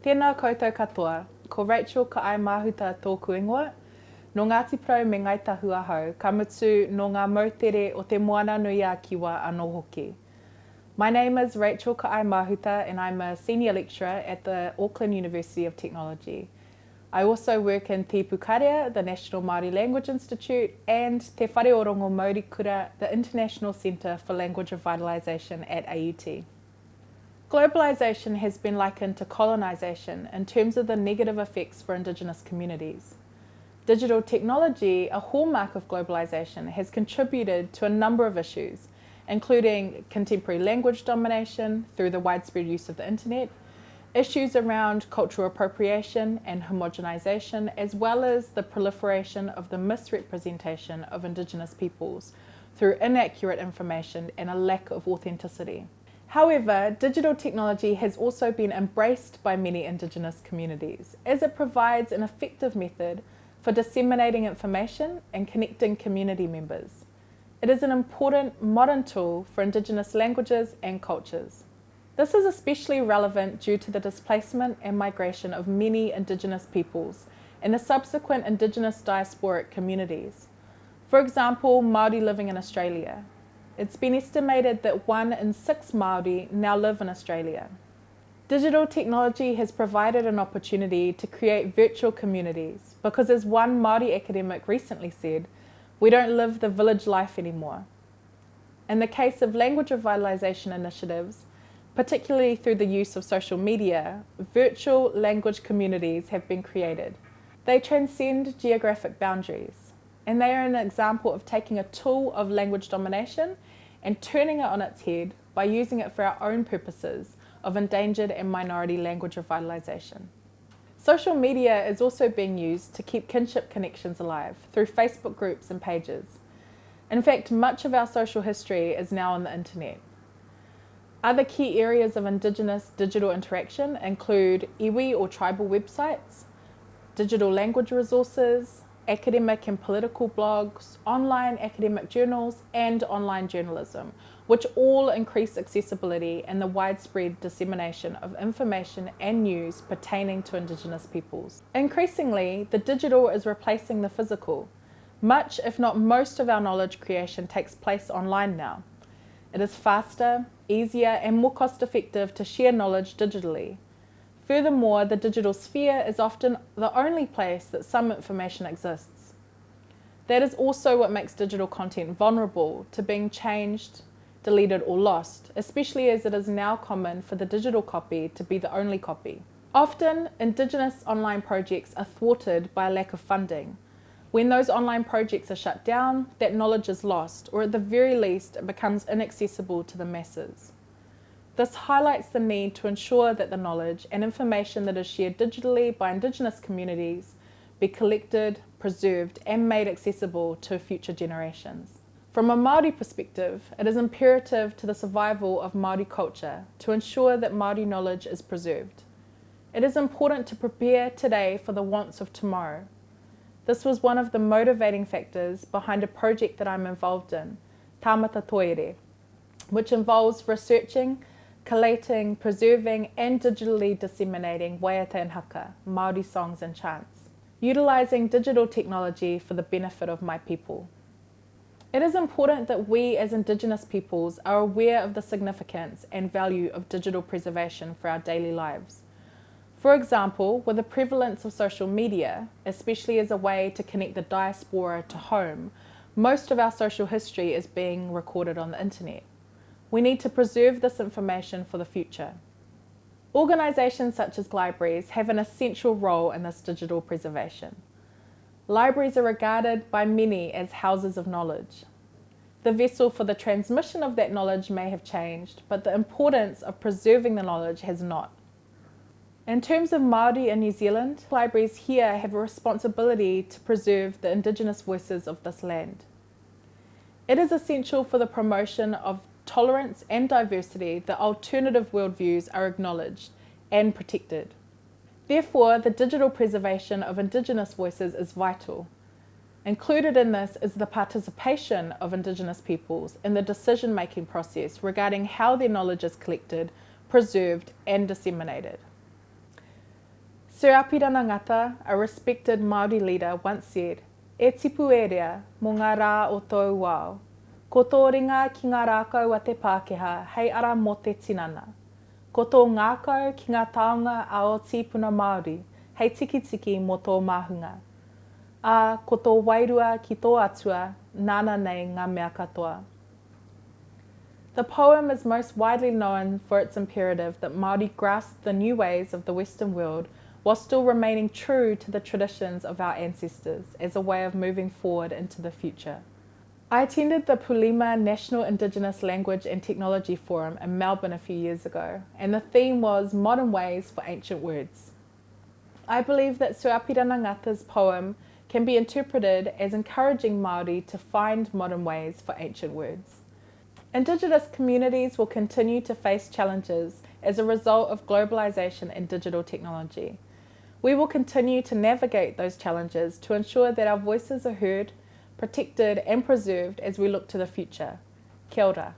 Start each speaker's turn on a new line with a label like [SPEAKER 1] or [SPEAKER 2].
[SPEAKER 1] Tēnā koutou katoa, ko Rachel ka ai mahuta tōku ingoa. No Ngāti Prau me Ngai Tahu Ahau, ka mutu no ngā mautere o te moana nui a kiwa anō hoki. My name is Rachel Ka'ai Mahuta and I'm a senior lecturer at the Auckland University of Technology. I also work in Te Pukaria, the National Māori Language Institute, and Te Whare Orongo Māori Kura, the International Centre for Language Revitalisation at AUT. Globalisation has been likened to colonisation in terms of the negative effects for Indigenous communities. Digital technology, a hallmark of globalisation, has contributed to a number of issues, including contemporary language domination through the widespread use of the internet, issues around cultural appropriation and homogenisation, as well as the proliferation of the misrepresentation of Indigenous peoples through inaccurate information and a lack of authenticity. However, digital technology has also been embraced by many Indigenous communities as it provides an effective method for disseminating information and connecting community members. It is an important modern tool for Indigenous languages and cultures. This is especially relevant due to the displacement and migration of many Indigenous peoples and the subsequent Indigenous diasporic communities. For example, Māori living in Australia, it's been estimated that one in six Māori now live in Australia. Digital technology has provided an opportunity to create virtual communities because as one Māori academic recently said, we don't live the village life anymore. In the case of language revitalisation initiatives, particularly through the use of social media, virtual language communities have been created. They transcend geographic boundaries, and they are an example of taking a tool of language domination and turning it on its head by using it for our own purposes of endangered and minority language revitalisation. Social media is also being used to keep kinship connections alive through Facebook groups and pages. In fact, much of our social history is now on the internet. Other key areas of Indigenous digital interaction include iwi or tribal websites, digital language resources, academic and political blogs, online academic journals, and online journalism, which all increase accessibility and the widespread dissemination of information and news pertaining to Indigenous peoples. Increasingly, the digital is replacing the physical. Much, if not most, of our knowledge creation takes place online now. It is faster, easier, and more cost effective to share knowledge digitally, Furthermore, the digital sphere is often the only place that some information exists. That is also what makes digital content vulnerable to being changed, deleted or lost, especially as it is now common for the digital copy to be the only copy. Often, Indigenous online projects are thwarted by a lack of funding. When those online projects are shut down, that knowledge is lost, or at the very least, it becomes inaccessible to the masses. This highlights the need to ensure that the knowledge and information that is shared digitally by Indigenous communities be collected, preserved and made accessible to future generations. From a Māori perspective, it is imperative to the survival of Māori culture to ensure that Māori knowledge is preserved. It is important to prepare today for the wants of tomorrow. This was one of the motivating factors behind a project that I'm involved in, Tāmata Toiere, which involves researching collating, preserving and digitally disseminating waiata and haka, Māori songs and chants, utilising digital technology for the benefit of my people. It is important that we as Indigenous peoples are aware of the significance and value of digital preservation for our daily lives. For example, with the prevalence of social media, especially as a way to connect the diaspora to home, most of our social history is being recorded on the internet. We need to preserve this information for the future. Organisations such as libraries have an essential role in this digital preservation. Libraries are regarded by many as houses of knowledge. The vessel for the transmission of that knowledge may have changed, but the importance of preserving the knowledge has not. In terms of Māori in New Zealand, libraries here have a responsibility to preserve the Indigenous voices of this land. It is essential for the promotion of tolerance and diversity, the alternative worldviews are acknowledged and protected. Therefore, the digital preservation of Indigenous voices is vital. Included in this is the participation of Indigenous peoples in the decision-making process regarding how their knowledge is collected, preserved and disseminated. Sir Apirana Ngata, a respected Māori leader, once said, E tipu e mō ngā rā o tōu wao. Ko tō ringa ki ngā rākau a te Pākehā, hei ara mō te tinana. Ko tō ngākau ki ngā taonga a o tīpuna Māori, hei tikitiki mō tō māhunga. A ko tō wairua ki tō atua, nāna nei ngā mea katoa. The poem is most widely known for its imperative that Māori grasp the new ways of the Western world while still remaining true to the traditions of our ancestors as a way of moving forward into the future. I attended the Puliima National Indigenous Language and Technology Forum in Melbourne a few years ago, and the theme was Modern Ways for Ancient Words. I believe that Sir Apirana Ngata's poem can be interpreted as encouraging Māori to find modern ways for ancient words. Indigenous communities will continue to face challenges as a result of globalisation and digital technology. We will continue to navigate those challenges to ensure that our voices are heard, protected and preserved as we look to the future. Kia ora.